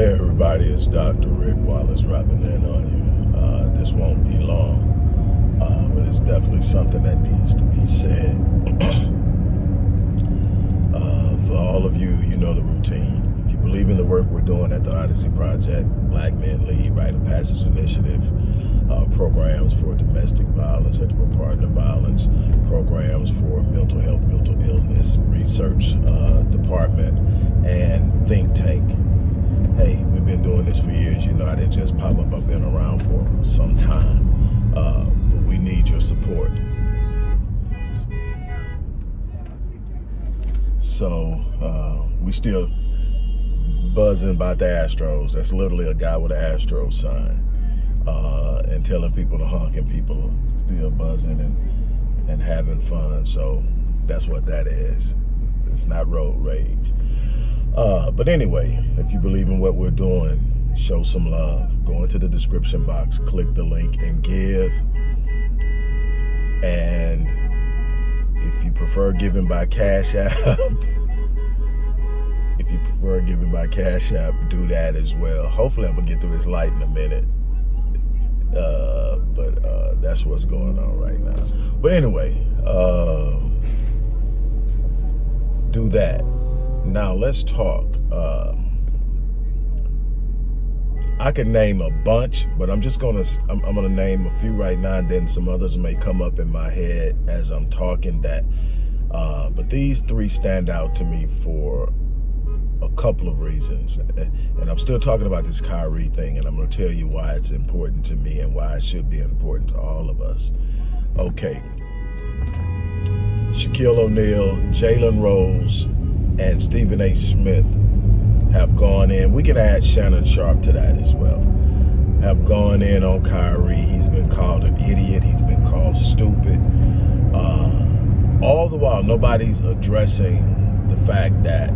Hey everybody, it's Dr. Rick Wallace dropping in on you. Uh, this won't be long, uh, but it's definitely something that needs to be said. uh, for all of you, you know the routine. If you believe in the work we're doing at the Odyssey Project, Black Men Lead, Rite of Passage Initiative, uh, programs for domestic violence, intimate partner violence, programs for mental health, mental illness, research uh, department, and think tank hey, we've been doing this for years. You know, I didn't just pop up. I've been around for some time. Uh, but we need your support. So uh, we still buzzing about the Astros. That's literally a guy with an Astro sign. Uh, and telling people to honk and people are still buzzing and, and having fun. So that's what that is. It's not road rage. Uh, but anyway, if you believe in what we're doing, show some love. Go into the description box, click the link and give. And if you prefer giving by Cash App, if you prefer giving by Cash App, do that as well. Hopefully I'm gonna get through this light in a minute. Uh, but uh, that's what's going on right now. But anyway, uh, do that. Now let's talk. Uh, I could name a bunch, but I'm just gonna I'm, I'm, gonna name a few right now, and then some others may come up in my head as I'm talking. That, uh, but these three stand out to me for a couple of reasons, and I'm still talking about this Kyrie thing, and I'm gonna tell you why it's important to me and why it should be important to all of us. Okay, Shaquille O'Neal, Jalen Rose and Stephen A. Smith have gone in. We can add Shannon Sharpe to that as well. Have gone in on Kyrie. He's been called an idiot. He's been called stupid. Uh, all the while, nobody's addressing the fact that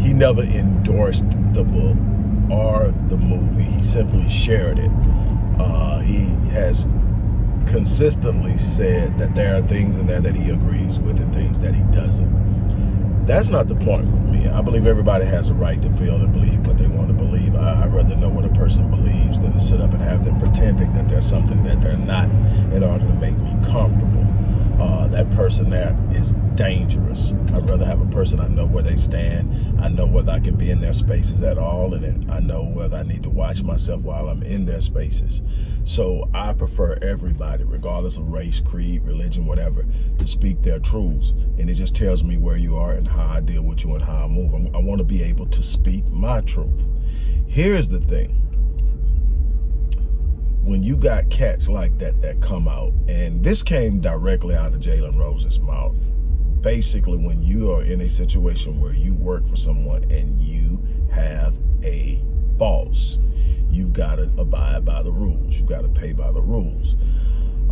he never endorsed the book or the movie. He simply shared it. Uh, he has consistently said that there are things in there that he agrees with and things that he doesn't. That's not the point for me. I believe everybody has a right to feel and believe what they want to believe. I, would rather know what a person believes than to sit up and have them pretending that there's something that they're not in order to make me comfortable uh, that person there is dangerous. I'd rather have a person I know where they stand. I know whether I can be in their spaces at all, and I know whether I need to watch myself while I'm in their spaces. So I prefer everybody, regardless of race, creed, religion, whatever, to speak their truths. And it just tells me where you are and how I deal with you and how I move. I want to be able to speak my truth. Here's the thing when you got cats like that that come out, and this came directly out of Jalen Rose's mouth, basically when you are in a situation where you work for someone and you have a boss, you've got to abide by the rules. You've got to pay by the rules.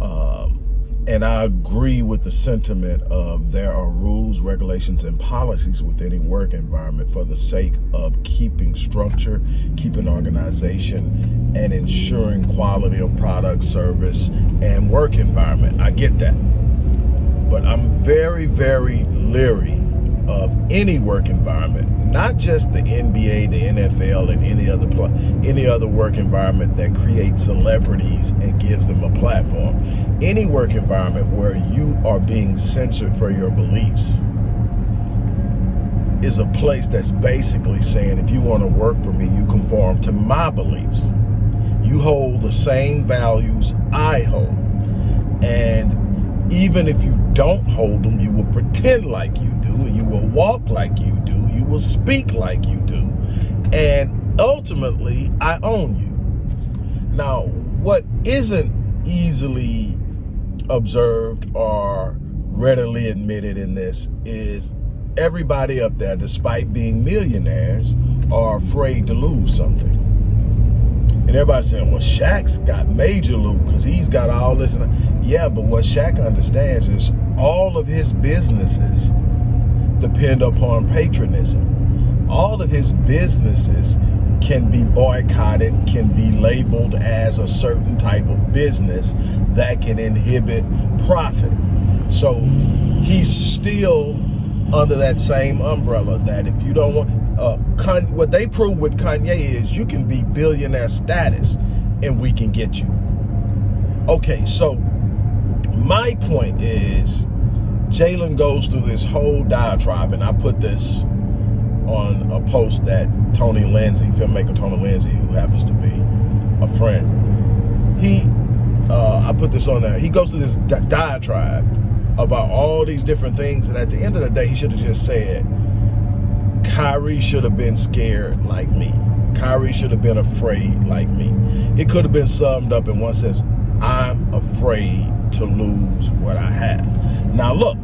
Um, and I agree with the sentiment of there are rules, regulations, and policies within a work environment for the sake of keeping structure, keeping organization, and ensuring quality of product, service, and work environment. I get that. But I'm very, very leery of any work environment, not just the NBA, the NFL, and any other any other work environment that creates celebrities and gives them a platform. Any work environment where you are being censored for your beliefs is a place that's basically saying if you want to work for me, you conform to my beliefs. You hold the same values I hold. And even if you don't hold them, you will pretend like you do, and you will walk like you do, you will speak like you do, and ultimately, I own you. Now, what isn't easily observed or readily admitted in this is everybody up there, despite being millionaires, are afraid to lose something. And everybody's saying, well, Shaq's got major loot because he's got all this. Yeah, but what Shaq understands is all of his businesses depend upon patronism. All of his businesses can be boycotted, can be labeled as a certain type of business that can inhibit profit. So he's still under that same umbrella that if you don't want, uh, what they prove with Kanye is you can be billionaire status and we can get you. Okay, so my point is Jalen goes through this whole diatribe, and I put this on a post that Tony Lindsay, filmmaker Tony Lindsay, who happens to be a friend, he, uh, I put this on there. He goes through this di diatribe about all these different things, and at the end of the day, he should have just said, Kyrie should have been scared like me. Kyrie should have been afraid like me. It could have been summed up in one sense, I'm afraid to lose what I have. Now look,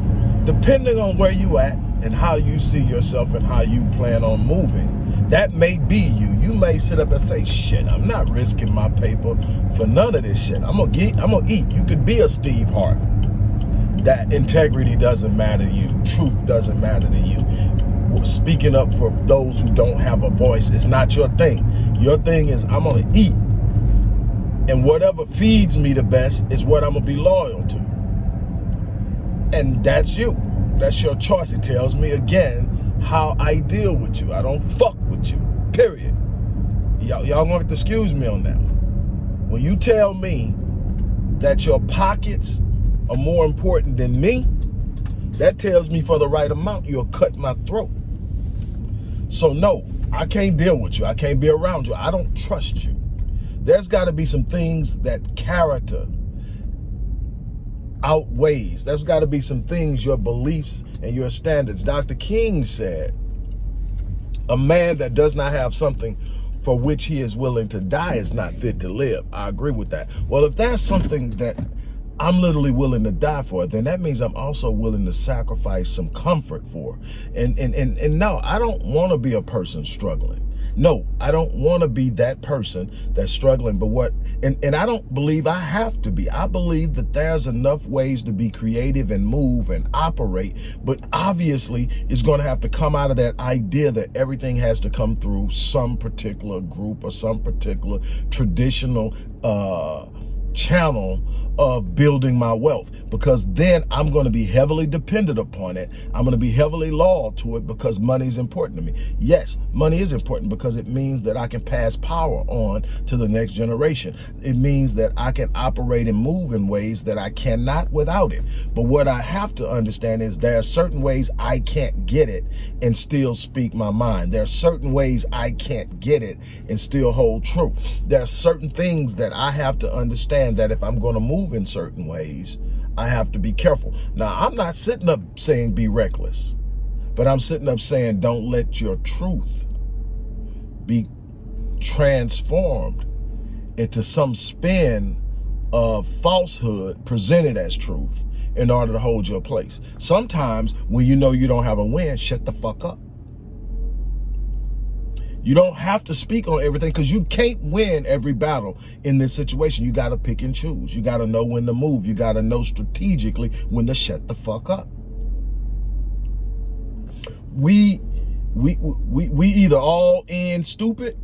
depending on where you at and how you see yourself and how you plan on moving, that may be you. You may sit up and say, shit, I'm not risking my paper for none of this shit. I'm gonna get, I'm gonna eat. You could be a Steve Harvey. That integrity doesn't matter to you. Truth doesn't matter to you speaking up for those who don't have a voice is not your thing. Your thing is I'm gonna eat. And whatever feeds me the best is what I'm gonna be loyal to. And that's you. That's your choice. It tells me again how I deal with you. I don't fuck with you, period. Y'all gonna have to excuse me on that one. When you tell me that your pockets are more important than me, that tells me for the right amount, you'll cut my throat. So no, I can't deal with you. I can't be around you. I don't trust you. There's got to be some things that character outweighs. There's got to be some things, your beliefs and your standards. Dr. King said, a man that does not have something for which he is willing to die is not fit to live. I agree with that. Well, if there's something that I'm literally willing to die for it, then that means I'm also willing to sacrifice some comfort for. And and and, and no, I don't want to be a person struggling. No, I don't want to be that person that's struggling. But what, and, and I don't believe I have to be. I believe that there's enough ways to be creative and move and operate. But obviously, it's going to have to come out of that idea that everything has to come through some particular group or some particular traditional uh, channel of building my wealth because then I'm going to be heavily dependent upon it. I'm going to be heavily loyal to it because money is important to me. Yes, money is important because it means that I can pass power on to the next generation. It means that I can operate and move in ways that I cannot without it. But what I have to understand is there are certain ways I can't get it and still speak my mind. There are certain ways I can't get it and still hold true. There are certain things that I have to understand that if I'm going to move move in certain ways, I have to be careful. Now, I'm not sitting up saying be reckless, but I'm sitting up saying don't let your truth be transformed into some spin of falsehood presented as truth in order to hold your place. Sometimes when you know you don't have a win, shut the fuck up. You don't have to speak on everything because you can't win every battle in this situation. You got to pick and choose. You got to know when to move. You got to know strategically when to shut the fuck up. We, we, we, we either all in stupid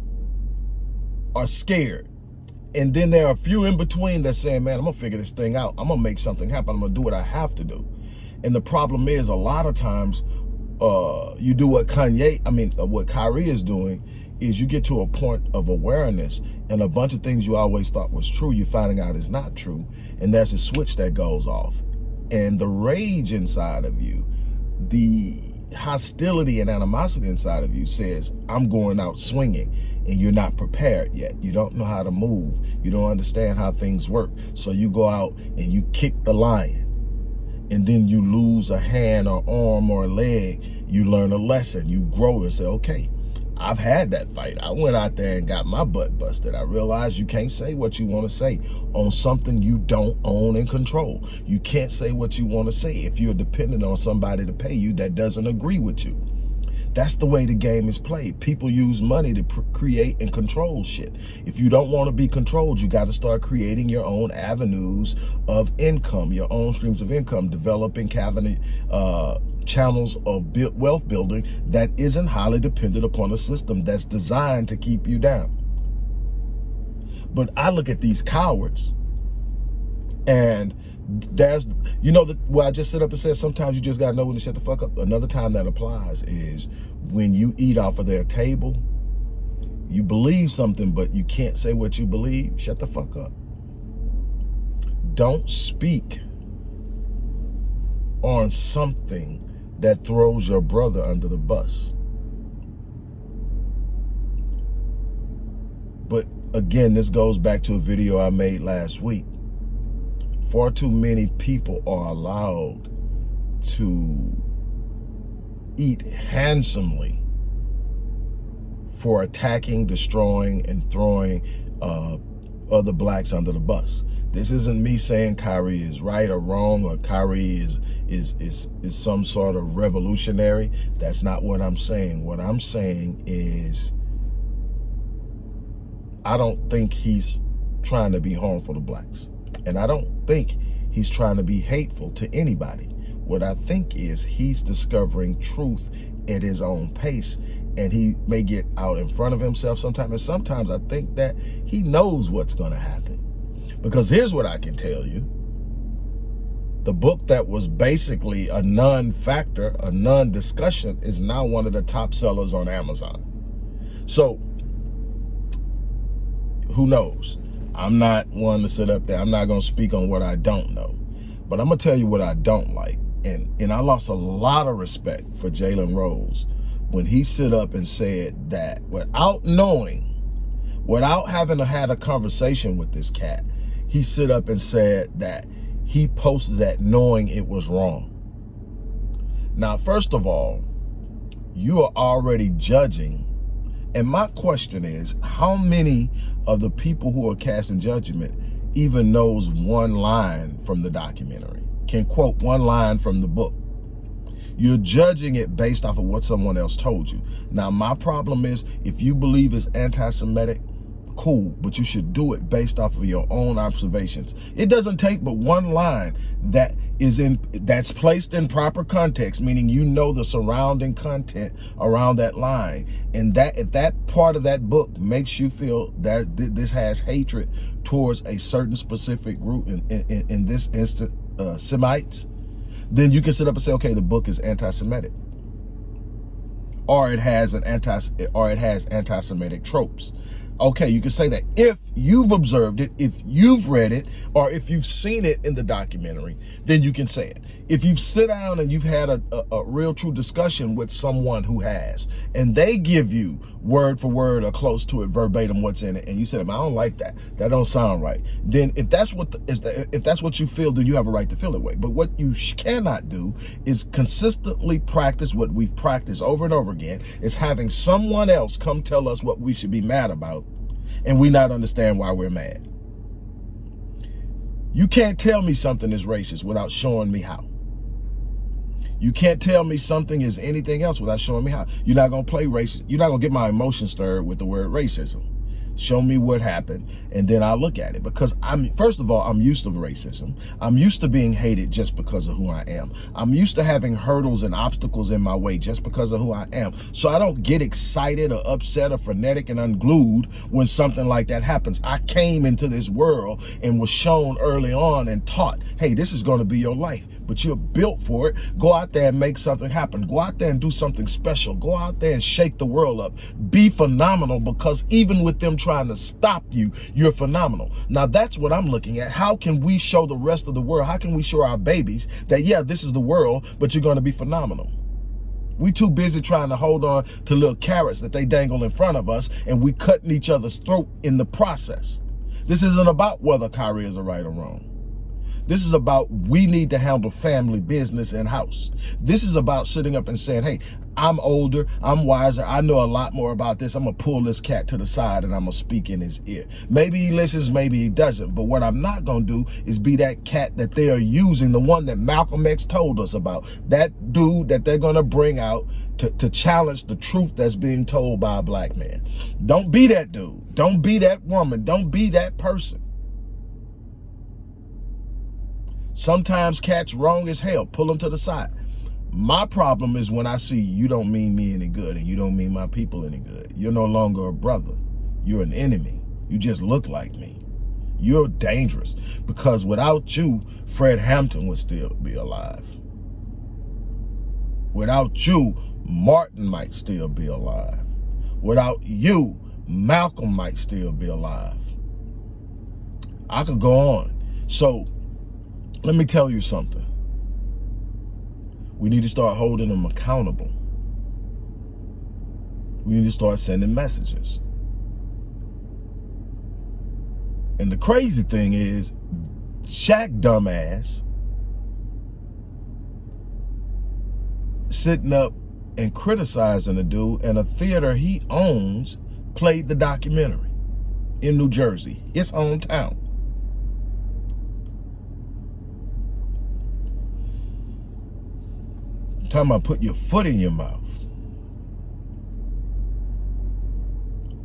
or scared. And then there are a few in between that saying, man, I'm going to figure this thing out. I'm going to make something happen. I'm going to do what I have to do. And the problem is a lot of times uh, you do what Kanye, I mean, uh, what Kyrie is doing is you get to a point of awareness and a bunch of things you always thought was true, you're finding out is not true. And there's a switch that goes off. And the rage inside of you, the hostility and animosity inside of you says, I'm going out swinging and you're not prepared yet. You don't know how to move. You don't understand how things work. So you go out and you kick the lion and then you lose a hand or arm or a leg, you learn a lesson. You grow and say, okay, I've had that fight. I went out there and got my butt busted. I realized you can't say what you want to say on something you don't own and control. You can't say what you want to say if you're dependent on somebody to pay you that doesn't agree with you. That's the way the game is played. People use money to create and control shit. If you don't want to be controlled, you got to start creating your own avenues of income, your own streams of income, developing cabinet, uh, channels of wealth building that isn't highly dependent upon a system that's designed to keep you down. But I look at these cowards And there's, you know, the, well, I just sit up and said, sometimes you just got to know when to shut the fuck up. Another time that applies is when you eat off of their table, you believe something, but you can't say what you believe, shut the fuck up. Don't speak on something that throws your brother under the bus. But again, this goes back to a video I made last week. Far too many people are allowed to eat handsomely for attacking, destroying, and throwing uh, other blacks under the bus. This isn't me saying Kyrie is right or wrong or Kyrie is, is, is, is some sort of revolutionary. That's not what I'm saying. What I'm saying is I don't think he's trying to be harmful to blacks. And I don't think he's trying to be hateful to anybody. What I think is he's discovering truth at his own pace and he may get out in front of himself sometimes. And sometimes I think that he knows what's going to happen. Because here's what I can tell you. The book that was basically a non-factor, a non-discussion, is now one of the top sellers on Amazon. So, who knows? I'm not one to sit up there. I'm not going to speak on what I don't know. But I'm going to tell you what I don't like. And, and I lost a lot of respect for Jalen Rose when he stood up and said that without knowing, without having had a conversation with this cat, he stood up and said that he posted that knowing it was wrong. Now, first of all, you are already judging. And my question is, how many of the people who are casting judgment even knows one line from the documentary, can quote one line from the book? You're judging it based off of what someone else told you. Now, my problem is if you believe it's anti-Semitic, cool, but you should do it based off of your own observations. It doesn't take but one line that is in that's placed in proper context, meaning you know the surrounding content around that line. And that if that part of that book makes you feel that this has hatred towards a certain specific group, in, in, in this instant, uh, Semites, then you can sit up and say, okay, the book is anti-Semitic. Or it has an anti or it has anti-Semitic tropes okay, you can say that if you've observed it, if you've read it, or if you've seen it in the documentary, then you can say it. If you've sit down and you've had a, a, a, real true discussion with someone who has, and they give you word for word or close to it verbatim what's in it, and you said, I don't like that, that don't sound right, then if that's what the, if that's what you feel, then you have a right to feel that way. But what you cannot do is consistently practice what we've practiced over and over again, is having someone else come tell us what we should be mad about and we not understand why we're mad. You can't tell me something is racist without showing me how. You can't tell me something is anything else without showing me how. You're not going to play racist. You're not going to get my emotions stirred with the word racism show me what happened and then I'll look at it. Because I'm first of all I'm used to racism. I'm used to being hated just because of who I am. I'm used to having hurdles and obstacles in my way just because of who I am. So I don't get excited or upset or frenetic and unglued when something like that happens. I came into this world and was shown early on and taught hey this is going to be your life but you're built for it. Go out there and make something happen. Go out there and do something special. Go out there and shake the world up. Be phenomenal because even with them trying to stop you, you're phenomenal. Now that's what I'm looking at. How can we show the rest of the world? How can we show our babies that, yeah, this is the world, but you're going to be phenomenal? We too busy trying to hold on to little carrots that they dangle in front of us and we cutting each other's throat in the process. This isn't about whether Kyrie is a right or wrong. This is about we need to handle family business and house. This is about sitting up and saying, hey, I'm older, I'm wiser, I know a lot more about this. I'm gonna pull this cat to the side and I'm gonna speak in his ear. Maybe he listens, maybe he doesn't. But what I'm not gonna do is be that cat that they are using, the one that Malcolm X told us about. That dude that they're gonna bring out to, to challenge the truth that's being told by a black man. Don't be that dude. Don't be that woman. Don't be that person. Sometimes cats wrong as hell. Pull them to the side. My problem is when I see you don't mean me any good and you don't mean my people any good. You're no longer a brother. You're an enemy. You just look like me. You're dangerous because without you, Fred Hampton would still be alive. Without you, Martin might still be alive. Without you, Malcolm might still be alive. I could go on. So let me tell you something. We need to start holding them accountable. We need to start sending messages. And the crazy thing is, Shaq dumbass sitting up and criticizing the dude and a theater he owns played the documentary in New Jersey, his hometown. Talking about put your foot in your mouth.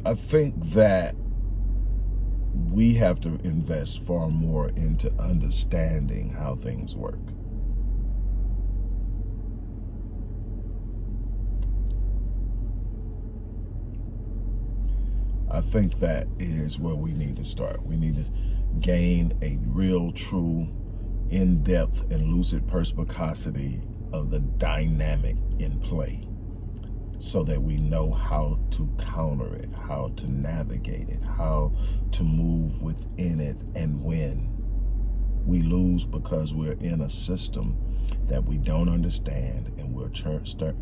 I think that we have to invest far more into understanding how things work. I think that is where we need to start. We need to gain a real, true, in-depth and lucid perspicacity of the dynamic in play so that we know how to counter it, how to navigate it, how to move within it and win. We lose because we're in a system that we don't understand and we're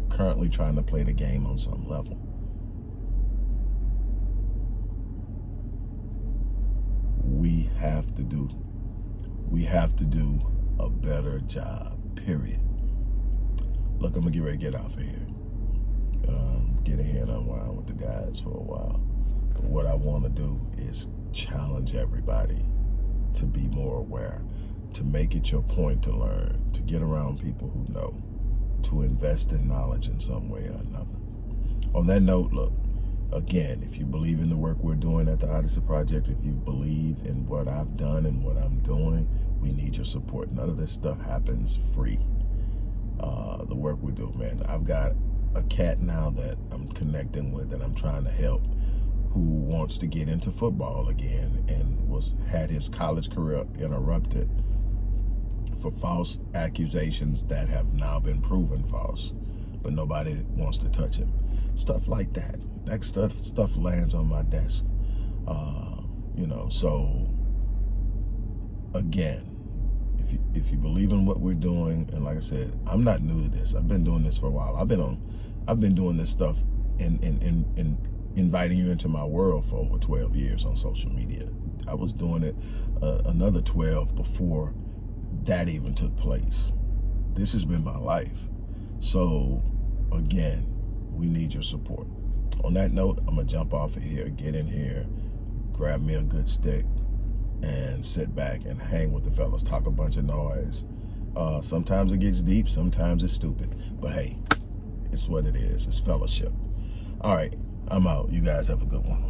currently trying to play the game on some level. We have to do, we have to do a better job, period. Look, I'm gonna get ready to get off of here um, get ahead and unwind with the guys for a while. But what I want to do is challenge everybody to be more aware, to make it your point to learn, to get around people who know, to invest in knowledge in some way or another. On that note, look, again, if you believe in the work we're doing at the Odyssey Project, if you believe in what I've done and what I'm doing, we need your support. None of this stuff happens free. Uh, the work we do, man. I've got a cat now that I'm connecting with and I'm trying to help who wants to get into football again and was had his college career interrupted for false accusations that have now been proven false but nobody wants to touch him. Stuff like that. That stuff stuff lands on my desk. Uh, you know so again if you, if you believe in what we're doing, and like I said, I'm not new to this. I've been doing this for a while. I've been on, I've been doing this stuff and and and, inviting you into my world for over 12 years on social media. I was doing it uh, another 12 before that even took place. This has been my life. So again, we need your support. On that note, I'm gonna jump off of here, get in here, grab me a good stick, and sit back and hang with the fellas, talk a bunch of noise. Uh, sometimes it gets deep, sometimes it's stupid. But hey, it's what it is. It's fellowship. All right, I'm out. You guys have a good one.